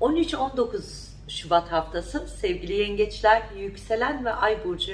13-19 Şubat haftası sevgili yengeçler, yükselen ve ay burcu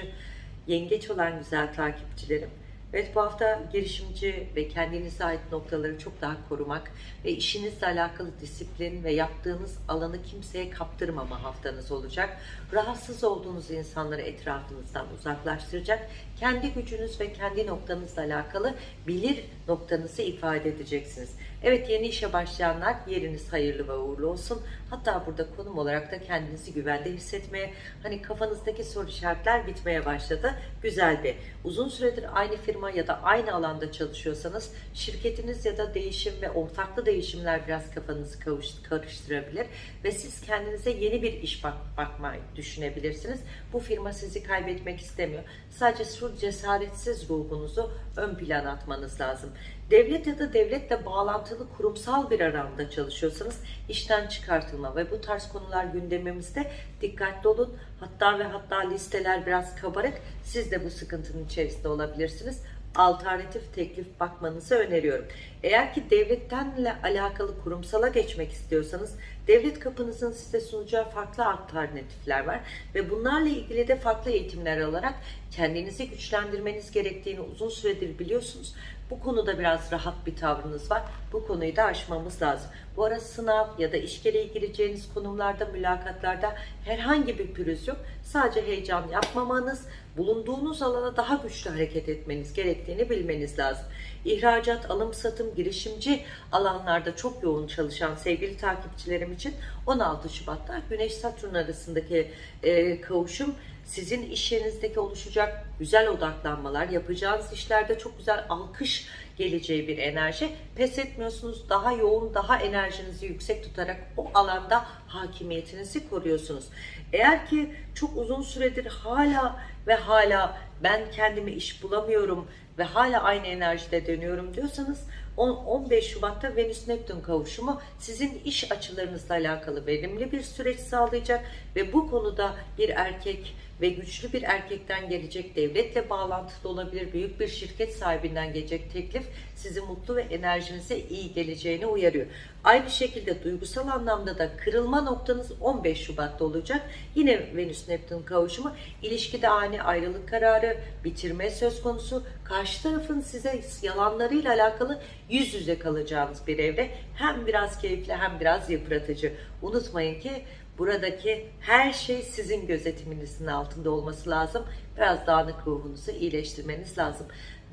yengeç olan güzel takipçilerim. Evet bu hafta girişimci ve kendinize ait noktaları çok daha korumak ve işinizle alakalı disiplin ve yaptığınız alanı kimseye kaptırmama haftanız olacak. Rahatsız olduğunuz insanları etrafınızdan uzaklaştıracak. Kendi gücünüz ve kendi noktanızla alakalı bilir noktanızı ifade edeceksiniz. Evet yeni işe başlayanlar yeriniz hayırlı ve uğurlu olsun. Hatta burada konum olarak da kendinizi güvende hissetmeye, hani kafanızdaki soru işaretler bitmeye başladı. Güzel bir. Uzun süredir aynı firma ya da aynı alanda çalışıyorsanız şirketiniz ya da değişim ve ortaklı değişimler biraz kafanızı karıştırabilir ve siz kendinize yeni bir iş bak bakmayı düşünebilirsiniz. Bu firma sizi kaybetmek istemiyor. Sadece şu cesaretsiz ruhunuzu ön plana atmanız lazım. Devlet ya da devletle bağlantılı kurumsal bir alanda çalışıyorsanız işten çıkartılma ve bu tarz konular gündemimizde dikkatli olun. Hatta ve hatta listeler biraz kabarık. Siz de bu sıkıntının içerisinde olabilirsiniz. Alternatif teklif bakmanızı öneriyorum. Eğer ki devlettenle alakalı kurumsala geçmek istiyorsanız devlet kapınızın size sunacağı farklı alternatifler var ve bunlarla ilgili de farklı eğitimler alarak kendinizi güçlendirmeniz gerektiğini uzun süredir biliyorsunuz. Bu konuda biraz rahat bir tavrınız var. Bu konuyu da aşmamız lazım. Bu ara sınav ya da iş gereği gireceğiniz konumlarda, mülakatlarda herhangi bir pürüz yok. Sadece heyecan yapmamanız, bulunduğunuz alana daha güçlü hareket etmeniz gerektiğini bilmeniz lazım. İhracat, alım, satım, girişimci alanlarda çok yoğun çalışan sevgili takipçilerim için 16 Şubat'ta Güneş-Satürn arasındaki e, kavuşum sizin iş yerinizdeki oluşacak güzel odaklanmalar, yapacağınız işlerde çok güzel alkış geleceği bir enerji. Pes etmiyorsunuz, daha yoğun, daha enerjinizi yüksek tutarak o alanda hakimiyetinizi koruyorsunuz. Eğer ki çok uzun süredir hala ve hala ben kendime iş bulamıyorum ve hala aynı enerjide dönüyorum diyorsanız 15 Şubat'ta Venüs Neptün kavuşumu sizin iş açılarınızla alakalı verimli bir süreç sağlayacak ve bu konuda bir erkek ve güçlü bir erkekten gelecek devletle bağlantılı olabilir büyük bir şirket sahibinden gelecek teklif sizi mutlu ve enerjinize iyi geleceğini uyarıyor. Aynı şekilde duygusal anlamda da kırılma noktanız 15 Şubat'ta olacak. Yine Venüs Neptün kavuşumu ilişkide ani ayrılık kararı, bitirme söz konusu, karşı tarafın size yalanlarıyla alakalı yüz yüze kalacağınız bir evre. Hem biraz keyifli hem biraz yıpratıcı. Unutmayın ki buradaki her şey sizin gözetiminizin altında olması lazım. Biraz dağınık ruhunuzu iyileştirmeniz lazım.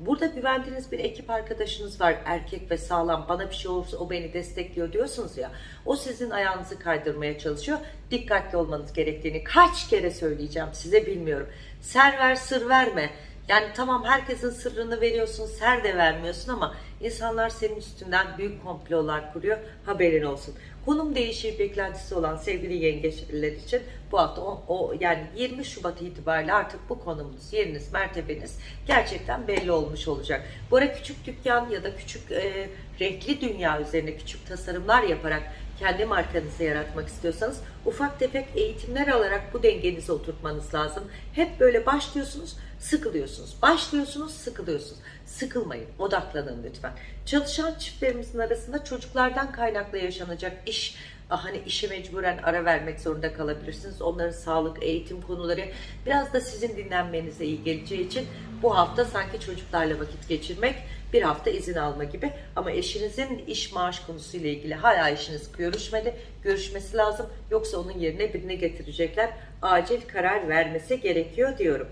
Burada güvendiğiniz bir ekip arkadaşınız var. Erkek ve sağlam. Bana bir şey olursa o beni destekliyor diyorsunuz ya. O sizin ayağınızı kaydırmaya çalışıyor. Dikkatli olmanız gerektiğini kaç kere söyleyeceğim size bilmiyorum. Ser ver sır verme yani tamam herkesin sırrını veriyorsun ser de vermiyorsun ama insanlar senin üstünden büyük komplolar kuruyor haberin olsun konum değişir beklentisi olan sevgili yengeçler için bu hafta o, o yani 20 Şubat itibariyle artık bu konumunuz, yeriniz, mertebeniz gerçekten belli olmuş olacak. Bu ara küçük dükkan ya da küçük e, renkli dünya üzerine küçük tasarımlar yaparak kendi markanızı yaratmak istiyorsanız ufak tefek eğitimler alarak bu dengenizi oturtmanız lazım. Hep böyle başlıyorsunuz, sıkılıyorsunuz. Başlıyorsunuz, sıkılıyorsunuz. Sıkılmayın, odaklanın lütfen. Çalışan çiftlerimizin arasında çocuklardan kaynaklı yaşanacak iş hani işe mecburen ara vermek zorunda kalabilirsiniz. Onların sağlık, eğitim konuları biraz da sizin dinlenmenize iyi geleceği için bu hafta sanki çocuklarla vakit geçirmek, bir hafta izin alma gibi. Ama eşinizin iş maaş konusuyla ilgili hala işiniz görüşmedi. Görüşmesi lazım. Yoksa onun yerine birini getirecekler. Acil karar vermesi gerekiyor diyorum.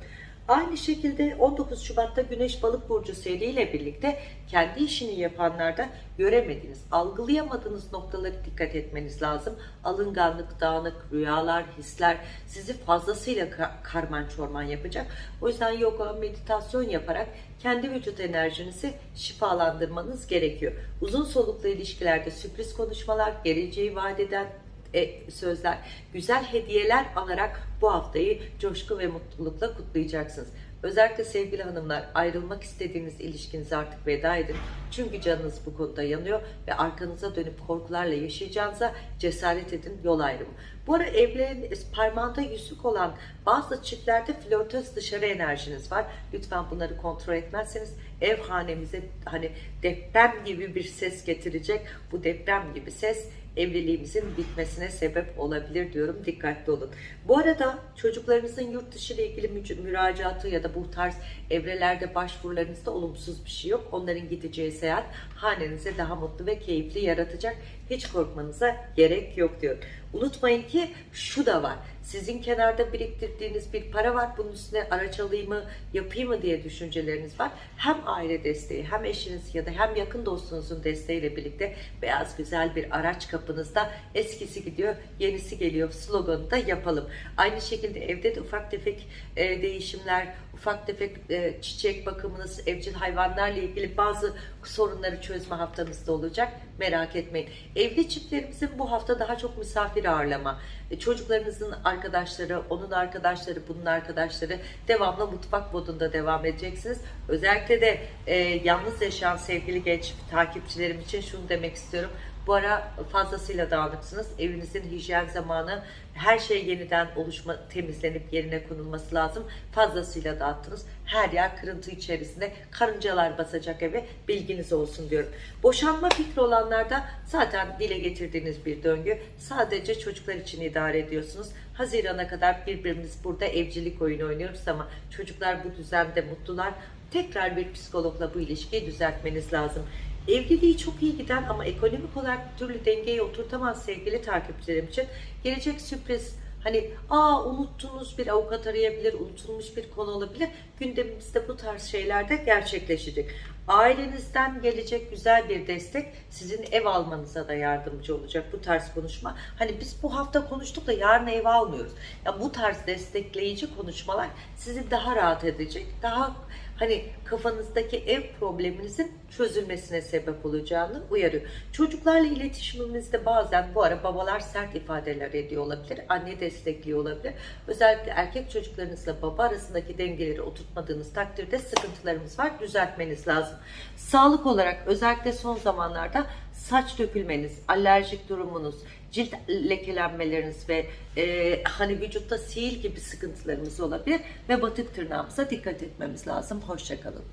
Aynı şekilde 19 Şubat'ta Güneş Balık Burcu seriyle birlikte kendi işini yapanlarda göremediğiniz, algılayamadığınız noktaları dikkat etmeniz lazım. Alınganlık, dağınık, rüyalar, hisler sizi fazlasıyla karman çorman yapacak. O yüzden yoga, meditasyon yaparak kendi vücut enerjinizi şifalandırmanız gerekiyor. Uzun soluklu ilişkilerde sürpriz konuşmalar, geleceği vaat eden e, sözler, güzel hediyeler alarak bu haftayı coşku ve mutlulukla kutlayacaksınız. Özellikle sevgili hanımlar ayrılmak istediğiniz ilişkinize artık veda edin. Çünkü canınız bu konuda yanıyor ve arkanıza dönüp korkularla yaşayacağınıza cesaret edin yol ayrımı. Bu ara evlerin parmağında yüzük olan bazı çiftlerde flörtöz dışarı enerjiniz var. Lütfen bunları kontrol etmezseniz ev hanemize hani deprem gibi bir ses getirecek. Bu deprem gibi ses evliliğimizin bitmesine sebep olabilir diyorum. Dikkatli olun. Bu arada çocuklarınızın yurt dışı ile ilgili müracaatı ya da bu tarz evrelerde başvurularınızda olumsuz bir şey yok. Onların gideceği seyahat hanenize daha mutlu ve keyifli yaratacak. Hiç korkmanıza gerek yok diyorum. Unutmayın ki şu da var. Sizin kenarda biriktirdiğiniz bir para var. Bunun üstüne araç alayım mı, yapayım mı diye düşünceleriniz var. Hem aile desteği, hem eşiniz ya da hem yakın dostunuzun desteğiyle birlikte beyaz güzel bir araç kapınızda eskisi gidiyor, yenisi geliyor sloganı da yapalım. Aynı şekilde evde de ufak tefek e, değişimler, ufak tefek e, çiçek bakımınız, evcil hayvanlarla ilgili bazı sorunları çözme haftanızda olacak. Merak etmeyin. Evli çiftlerimizin bu hafta daha çok misafir ağırlama, e, çocuklarınızın arkadaşları, onun arkadaşları, bunun arkadaşları devamlı mutfak modunda devam edeceksiniz. Özellikle de e, yalnız yaşayan sevgili genç takipçilerim için şunu demek istiyorum. Bu ara fazlasıyla dağınıksınız. Evinizin hijyen zamanı her şey yeniden oluşma, temizlenip yerine konulması lazım. Fazlasıyla dağıttınız. Her yer kırıntı içerisinde. Karıncalar basacak eve. Bilginiz olsun diyorum. Boşanma fikri olanlarda zaten dile getirdiğiniz bir döngü. Sadece çocuklar için idare ediyorsunuz. Hazirana kadar birbirimiz burada evcilik oyunu oynuyoruz ama çocuklar bu düzende mutlular. Tekrar bir psikologla bu ilişkiyi düzeltmeniz lazım. Evliliği çok iyi giden ama ekonomik olarak bir türlü dengeye oturtamaz sevgili takipçilerim için gelecek sürpriz hani aa unuttuğunuz bir avukat arayabilir, unutulmuş bir konu olabilir. Gündemimizde bu tarz şeyler de gerçekleşecek. Ailenizden gelecek güzel bir destek sizin ev almanıza da yardımcı olacak bu tarz konuşma. Hani biz bu hafta konuştuk da yarın ev almıyoruz. Ya bu tarz destekleyici konuşmalar sizi daha rahat edecek, daha hani kafanızdaki ev probleminizin çözülmesine sebep olacağını uyarıyor. Çocuklarla iletişimimizde bazen bu ara babalar sert ifadeler ediyor olabilir. Anne destekliyor olabilir. Özellikle erkek çocuklarınızla baba arasındaki dengeleri oturtmadığınız takdirde sıkıntılarımız var. Düzeltmeniz lazım. Sağlık olarak özellikle son zamanlarda saç dökülmeniz, alerjik durumunuz, cilt lekelenmeleriniz ve e, hani vücutta sihir gibi sıkıntılarımız olabilir ve batık tırnağımıza dikkat etmemiz lazım. Hoşçakalın.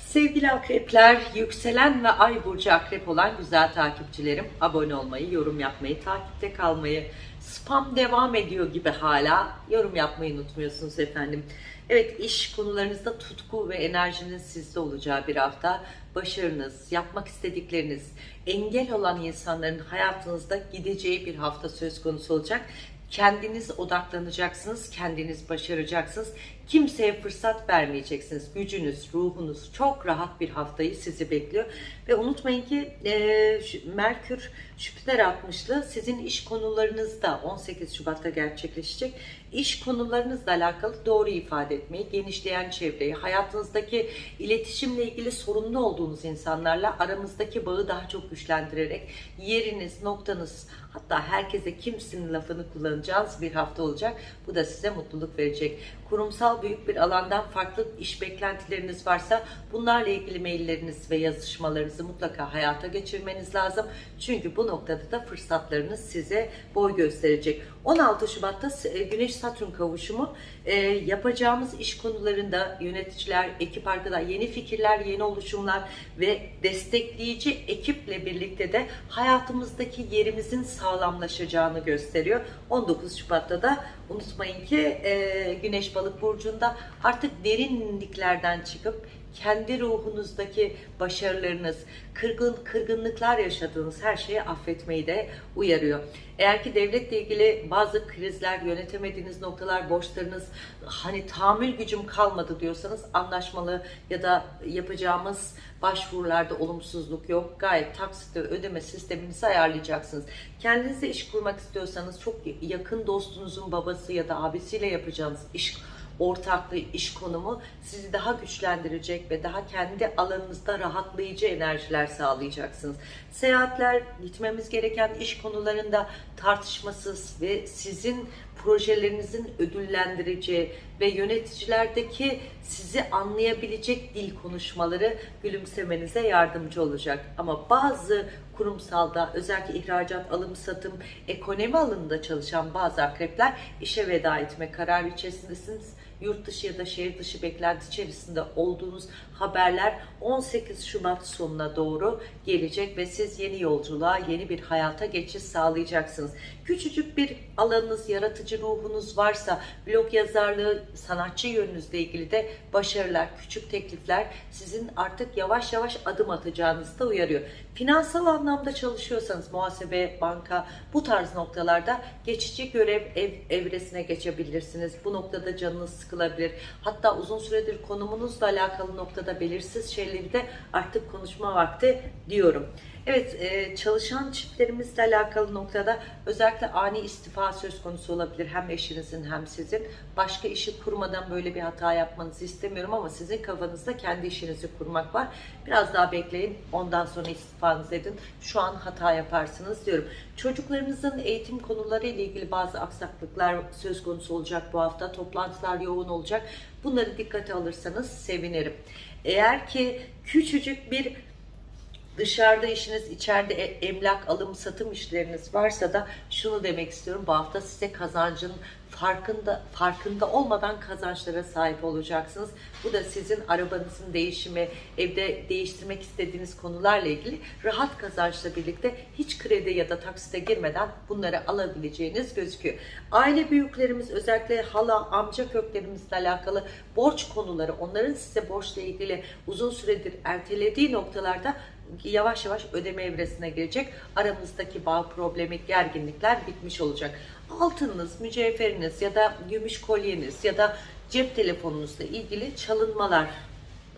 Sevgili akrepler, yükselen ve ay burcu akrep olan güzel takipçilerim abone olmayı, yorum yapmayı, takipte kalmayı, spam devam ediyor gibi hala yorum yapmayı unutmuyorsunuz efendim. Evet iş konularınızda tutku ve enerjinin sizde olacağı bir hafta. Başarınız, yapmak istedikleriniz, engel olan insanların hayatınızda gideceği bir hafta söz konusu olacak. Kendiniz odaklanacaksınız, kendiniz başaracaksınız. Kimseye fırsat vermeyeceksiniz. Gücünüz, ruhunuz çok rahat bir haftayı sizi bekliyor. Ve unutmayın ki e, Merkür Jüpiter 60'lı sizin iş konularınızda 18 Şubat'ta gerçekleşecek. İş konularınızla alakalı doğru ifade etmeyi, genişleyen çevreyi, hayatınızdaki iletişimle ilgili sorunlu olduğunuz insanlarla aramızdaki bağı daha çok güçlendirerek yeriniz, noktanız, hatta herkese kimsinin lafını kullanacağınız bir hafta olacak. Bu da size mutluluk verecek. Kurumsal büyük bir alandan farklı iş beklentileriniz varsa bunlarla ilgili mailleriniz ve yazışmalarınızı mutlaka hayata geçirmeniz lazım. Çünkü bu noktada da fırsatlarınız size boy gösterecek. 16 Şubat'ta Güneş Satürn kavuşumu e, yapacağımız iş konularında yöneticiler, ekip arkadaşlar, yeni fikirler, yeni oluşumlar ve destekleyici ekiple birlikte de hayatımızdaki yerimizin sağlamlaşacağını gösteriyor. 19 Şubat'ta da unutmayın ki e, Güneş Balık burcunda artık derinliklerden çıkıp kendi ruhunuzdaki başarılarınız, kırgın kırgınlıklar yaşadığınız her şeyi affetmeyi de uyarıyor. Eğer ki devletle ilgili bazı krizler, yönetemediğiniz noktalar, borçlarınız, hani tahammül gücüm kalmadı diyorsanız anlaşmalı ya da yapacağımız başvurularda olumsuzluk yok. Gayet taksitle ödeme sisteminizi ayarlayacaksınız. Kendinize iş kurmak istiyorsanız çok yakın dostunuzun babası ya da abisiyle yapacağınız iş ortaklığı, iş konumu sizi daha güçlendirecek ve daha kendi alanınızda rahatlayıcı enerjiler sağlayacaksınız. Seyahatler, gitmemiz gereken iş konularında tartışmasız ve sizin projelerinizin ödüllendireceği ve yöneticilerdeki sizi anlayabilecek dil konuşmaları gülümsemenize yardımcı olacak. Ama bazı kurumsalda özellikle ihracat, alım, satım, ekonomi alanında çalışan bazı akrepler işe veda etme kararı içerisindesiniz yurt dışı ya da şehir dışı beklenti içerisinde olduğunuz haberler 18 Şubat sonuna doğru gelecek ve siz yeni yolculuğa, yeni bir hayata geçiş sağlayacaksınız. Küçücük bir alanınız, yaratıcı ruhunuz varsa, blog yazarlığı, sanatçı yönünüzle ilgili de başarılar, küçük teklifler sizin artık yavaş yavaş adım atacağınızı da uyarıyor. Finansal anlamda çalışıyorsanız muhasebe, banka bu tarz noktalarda geçici görev ev, evresine geçebilirsiniz. Bu noktada canınız sıkılabilir. Hatta uzun süredir konumunuzla alakalı noktada belirsiz şeyleri de artık konuşma vakti diyorum. Evet, e, çalışan çiftlerimizle alakalı noktada özellikle ani istifa söz konusu olabilir. Hem eşinizin hem sizin. Başka işi kurmadan böyle bir hata yapmanızı istemiyorum ama sizin kafanızda kendi işinizi kurmak var. Biraz daha bekleyin. Ondan sonra istifanızı edin. Şu an hata yaparsınız diyorum. Çocuklarınızın eğitim konuları ile ilgili bazı aksaklıklar söz konusu olacak bu hafta. Toplantılar yoğun olacak. Bunları dikkate alırsanız sevinirim. Eğer ki küçücük bir dışarıda işiniz, içeride e- emlak alım satım işleriniz varsa da şunu demek istiyorum. Bu hafta size kazancın farkında farkında olmadan kazançlara sahip olacaksınız. Bu da sizin arabanızın değişimi, evde değiştirmek istediğiniz konularla ilgili rahat kazançla birlikte hiç kredi ya da taksite girmeden bunları alabileceğiniz gözüküyor. Aile büyüklerimiz özellikle hala, amca köklerimizle alakalı borç konuları, onların size borçla ilgili uzun süredir ertelediği noktalarda yavaş yavaş ödeme evresine girecek. Aramızdaki bağ problemi, gerginlikler bitmiş olacak. Altınınız, mücevheriniz ya da gümüş kolyeniz ya da cep telefonunuzla ilgili çalınmalar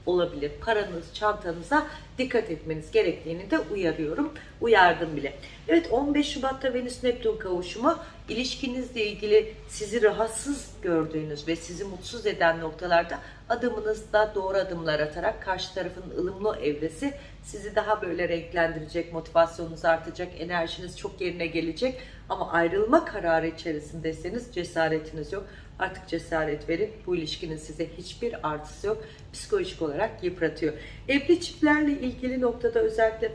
olabilir. Paranız, çantanıza dikkat etmeniz gerektiğini de uyarıyorum. Uyardım bile. Evet 15 Şubat'ta Venüs Neptün kavuşumu ilişkinizle ilgili sizi rahatsız gördüğünüz ve sizi mutsuz eden noktalarda adımınızda doğru adımlar atarak karşı tarafın ılımlı evresi sizi daha böyle renklendirecek, motivasyonunuz artacak, enerjiniz çok yerine gelecek. Ama ayrılma kararı içerisindeyseniz cesaretiniz yok. Artık cesaret verin. Bu ilişkinin size hiçbir artısı yok. Psikolojik olarak yıpratıyor. Evli çiftlerle ilgili noktada özellikle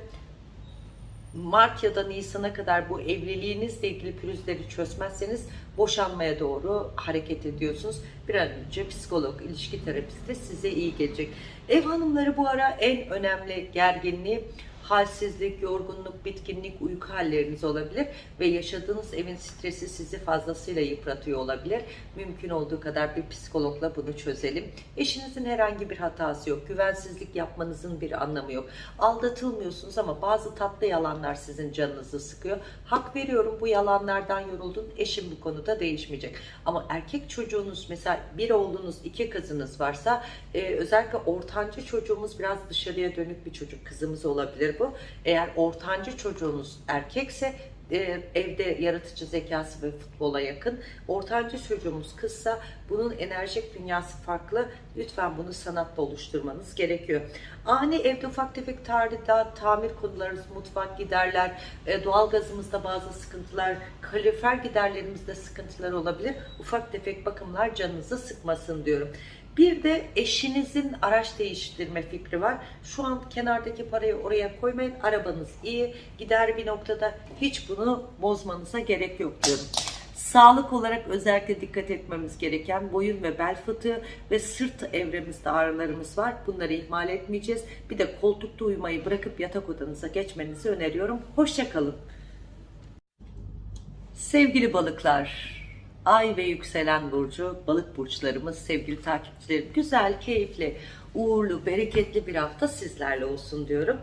Mart ya da Nisan'a kadar bu evliliğinizle ilgili pürüzleri çözmezseniz boşanmaya doğru hareket ediyorsunuz. Bir an önce psikolog, ilişki terapisti size iyi gelecek. Ev hanımları bu ara en önemli gerginliği halsizlik, yorgunluk, bitkinlik, uyku halleriniz olabilir ve yaşadığınız evin stresi sizi fazlasıyla yıpratıyor olabilir. Mümkün olduğu kadar bir psikologla bunu çözelim. Eşinizin herhangi bir hatası yok. Güvensizlik yapmanızın bir anlamı yok. Aldatılmıyorsunuz ama bazı tatlı yalanlar sizin canınızı sıkıyor. Hak veriyorum bu yalanlardan yoruldun. Eşim bu konuda değişmeyecek. Ama erkek çocuğunuz mesela bir oğlunuz, iki kızınız varsa e, özellikle ortancı çocuğumuz biraz dışarıya dönük bir çocuk. Kızımız olabilir bu. Eğer ortancı çocuğunuz erkekse e, evde yaratıcı zekası ve futbola yakın. Ortancı çocuğumuz kızsa bunun enerjik dünyası farklı. Lütfen bunu sanatla oluşturmanız gerekiyor. Ani evde ufak tefek tadilat, tamir konularımız, mutfak giderler, e, doğalgazımızda bazı sıkıntılar, kalorifer giderlerimizde sıkıntılar olabilir. Ufak tefek bakımlar canınızı sıkmasın diyorum. Bir de eşinizin araç değiştirme fikri var. Şu an kenardaki parayı oraya koymayın. Arabanız iyi. Gider bir noktada hiç bunu bozmanıza gerek yok diyorum. Sağlık olarak özellikle dikkat etmemiz gereken boyun ve bel fıtığı ve sırt evremizde ağrılarımız var. Bunları ihmal etmeyeceğiz. Bir de koltukta uyumayı bırakıp yatak odanıza geçmenizi öneriyorum. Hoşçakalın. Sevgili balıklar, Ay ve yükselen burcu, balık burçlarımız, sevgili takipçilerim, güzel, keyifli, uğurlu, bereketli bir hafta sizlerle olsun diyorum.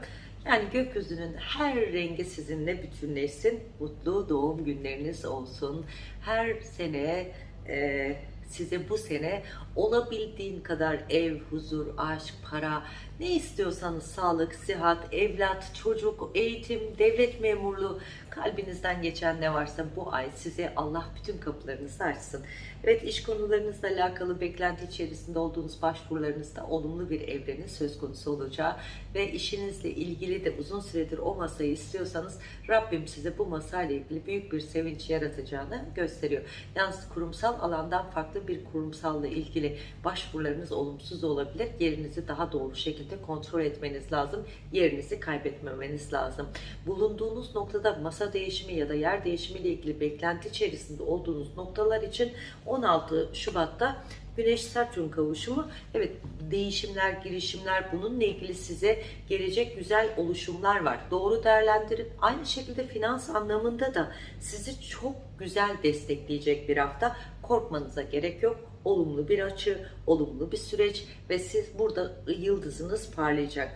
Yani gökyüzünün her rengi sizinle bütünleşsin. Mutlu doğum günleriniz olsun. Her sene e, size bu sene olabildiğin kadar ev, huzur, aşk, para, ne istiyorsanız sağlık, sıhhat, evlat, çocuk, eğitim, devlet memurluğu, kalbinizden geçen ne varsa bu ay size Allah bütün kapılarınızı açsın. Evet iş konularınızla alakalı beklenti içerisinde olduğunuz başvurularınızda olumlu bir evrenin söz konusu olacağı ve işinizle ilgili de uzun süredir o masayı istiyorsanız Rabbim size bu masayla ilgili büyük bir sevinç yaratacağını gösteriyor. Yalnız kurumsal alandan farklı bir kurumsalla ilgili başvurularınız olumsuz olabilir. Yerinizi daha doğru şekilde kontrol etmeniz lazım. Yerinizi kaybetmemeniz lazım. Bulunduğunuz noktada masa arsa değişimi ya da yer değişimi ile ilgili beklenti içerisinde olduğunuz noktalar için 16 Şubat'ta Güneş Satürn kavuşumu evet değişimler, girişimler bununla ilgili size gelecek güzel oluşumlar var. Doğru değerlendirin. Aynı şekilde finans anlamında da sizi çok güzel destekleyecek bir hafta. Korkmanıza gerek yok. Olumlu bir açı, olumlu bir süreç ve siz burada yıldızınız parlayacak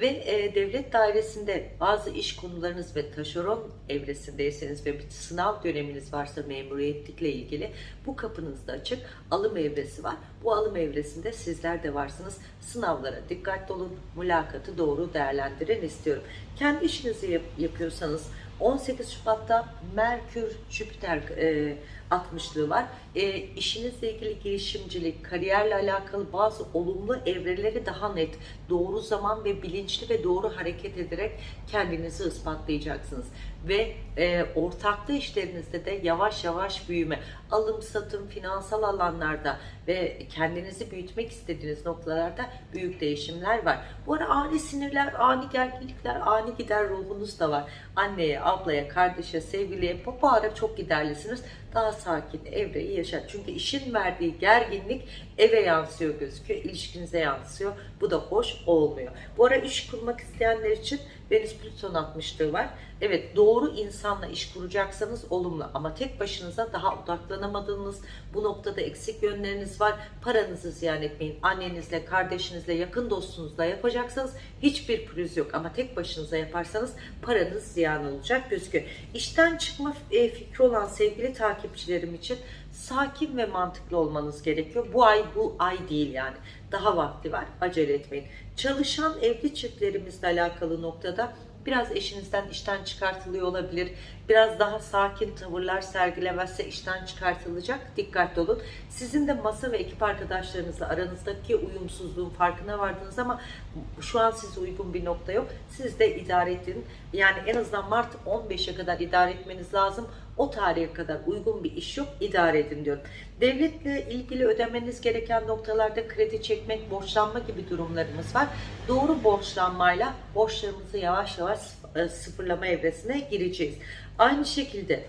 ve e, devlet dairesinde bazı iş konularınız ve taşeron evresindeyseniz ve bir sınav döneminiz varsa memuriyetlikle ilgili bu kapınız da açık. Alım evresi var. Bu alım evresinde sizler de varsınız. Sınavlara dikkatli olun. Mülakatı doğru değerlendirin istiyorum. Kendi işinizi yap yapıyorsanız 18 Şubat'ta Merkür Jüpiter e, 60'lığı var. E, işinizle ilgili girişimcilik, kariyerle alakalı bazı olumlu evreleri daha net, doğru zaman ve bilinçli ve doğru hareket ederek kendinizi ispatlayacaksınız. Ve e, ortaklı işlerinizde de yavaş yavaş büyüme, alım satım, finansal alanlarda ve kendinizi büyütmek istediğiniz noktalarda büyük değişimler var. Bu ara ani sinirler, ani gerginlikler, ani gider ruhunuz da var. Anneye, ablaya, kardeşe, sevgiliye bu, ara çok giderlisiniz. Daha sakin evreyi yaşar. Çünkü işin verdiği gerginlik eve yansıyor gözüküyor, ilişkinize yansıyor. Bu da hoş olmuyor. Bu ara iş kurmak isteyenler için Venüs Plüton 60'lığı var. Evet doğru insanla iş kuracaksanız olumlu ama tek başınıza daha odaklanamadığınız bu noktada eksik yönleriniz var. Paranızı ziyan etmeyin. Annenizle, kardeşinizle, yakın dostunuzla yapacaksanız hiçbir pürüz yok ama tek başınıza yaparsanız paranız ziyan olacak gözüküyor. İşten çıkma e, fikri olan sevgili takipçilerim için sakin ve mantıklı olmanız gerekiyor. Bu ay bu ay değil yani. Daha vakti var. Acele etmeyin. Çalışan evli çiftlerimizle alakalı noktada biraz eşinizden işten çıkartılıyor olabilir. Biraz daha sakin tavırlar sergilemezse işten çıkartılacak. Dikkatli olun. Sizin de masa ve ekip arkadaşlarınızla aranızdaki uyumsuzluğun farkına vardınız ama şu an size uygun bir nokta yok. Siz de idare edin. Yani en azından Mart 15'e kadar idare etmeniz lazım. O tarihe kadar uygun bir iş yok. idare edin diyorum. Devletle ilgili ödemeniz gereken noktalarda kredi çekmek, borçlanma gibi durumlarımız var. Doğru borçlanmayla borçlarımızı yavaş yavaş e, sıfırlama evresine gireceğiz. Aynı şekilde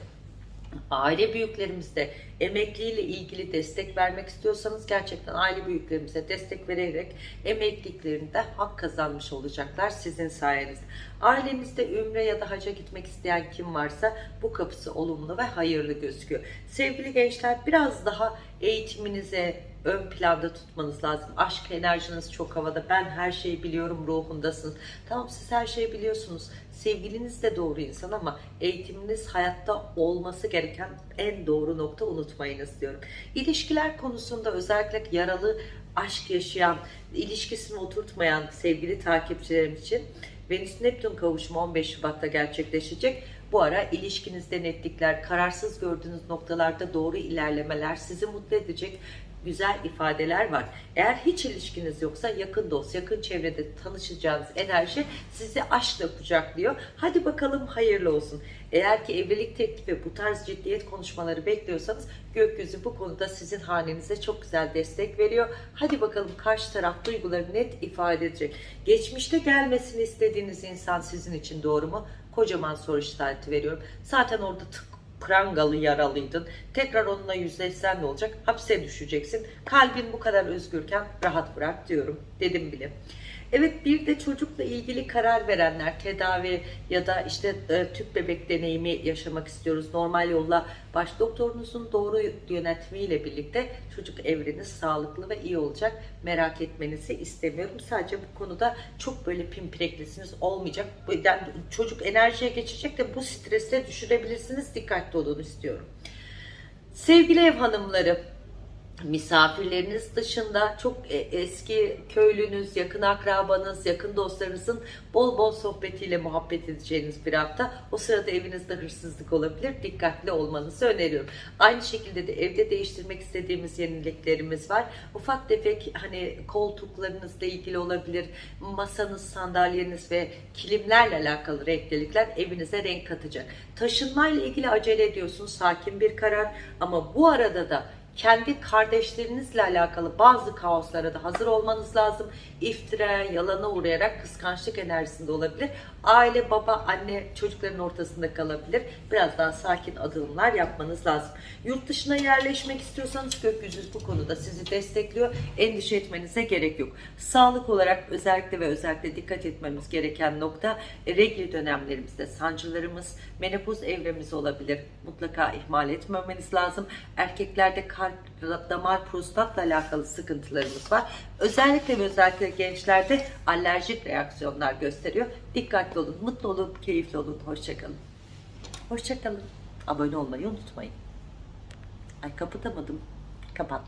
aile büyüklerimizde emekliyle ilgili destek vermek istiyorsanız gerçekten aile büyüklerimize destek vererek emekliliklerinde hak kazanmış olacaklar sizin sayenizde. Ailenizde ümre ya da haca gitmek isteyen kim varsa bu kapısı olumlu ve hayırlı gözüküyor. Sevgili gençler biraz daha eğitiminize, ön planda tutmanız lazım. Aşk enerjiniz çok havada. Ben her şeyi biliyorum ruhundasınız. Tamam siz her şeyi biliyorsunuz. Sevgiliniz de doğru insan ama eğitiminiz hayatta olması gereken en doğru nokta unutmayınız diyorum. İlişkiler konusunda özellikle yaralı aşk yaşayan, ilişkisini oturtmayan sevgili takipçilerim için Venüs Neptün kavuşumu 15 Şubat'ta gerçekleşecek. Bu ara ilişkinizde netlikler, kararsız gördüğünüz noktalarda doğru ilerlemeler sizi mutlu edecek güzel ifadeler var. Eğer hiç ilişkiniz yoksa yakın dost, yakın çevrede tanışacağınız enerji sizi aşkla kucaklıyor. Hadi bakalım hayırlı olsun. Eğer ki evlilik teklifi bu tarz ciddiyet konuşmaları bekliyorsanız gökyüzü bu konuda sizin hanenize çok güzel destek veriyor. Hadi bakalım karşı taraf duyguları net ifade edecek. Geçmişte gelmesini istediğiniz insan sizin için doğru mu? Kocaman soru işareti veriyorum. Zaten orada tık prangalı yaralıydın. Tekrar onunla yüzleşsen ne olacak? Hapse düşeceksin. Kalbin bu kadar özgürken rahat bırak diyorum. Dedim bile. Evet bir de çocukla ilgili karar verenler tedavi ya da işte e, tüp bebek deneyimi yaşamak istiyoruz. Normal yolla baş doktorunuzun doğru yönetimiyle birlikte çocuk evreniz sağlıklı ve iyi olacak. Merak etmenizi istemiyorum. Sadece bu konuda çok böyle pimpreklisiniz olmayacak. Yani çocuk enerjiye geçecek de bu strese düşürebilirsiniz. Dikkatli olun istiyorum. Sevgili ev hanımları misafirleriniz dışında çok e, eski köylünüz, yakın akrabanız, yakın dostlarınızın bol bol sohbetiyle muhabbet edeceğiniz bir hafta. O sırada evinizde hırsızlık olabilir. Dikkatli olmanızı öneriyorum. Aynı şekilde de evde değiştirmek istediğimiz yeniliklerimiz var. Ufak tefek hani koltuklarınızla ilgili olabilir. Masanız, sandalyeniz ve kilimlerle alakalı renklilikler evinize renk katacak. Taşınmayla ilgili acele ediyorsunuz. Sakin bir karar ama bu arada da kendi kardeşlerinizle alakalı bazı kaoslara da hazır olmanız lazım. İftira, yalana uğrayarak kıskançlık enerjisinde olabilir. Aile, baba, anne çocukların ortasında kalabilir. Biraz daha sakin adımlar yapmanız lazım. Yurt dışına yerleşmek istiyorsanız gökyüzü bu konuda sizi destekliyor. Endişe etmenize gerek yok. Sağlık olarak özellikle ve özellikle dikkat etmemiz gereken nokta e, regl dönemlerimizde sancılarımız, menopoz evremiz olabilir. Mutlaka ihmal etmemeniz lazım. Erkeklerde kalp, damar, prostatla alakalı sıkıntılarımız var. Özellikle ve özellikle gençlerde alerjik reaksiyonlar gösteriyor. Dikkatli olun, mutlu olun, keyifli olun. Hoşçakalın. Hoşçakalın. Abone olmayı unutmayın. Ay kapatamadım. Kapat.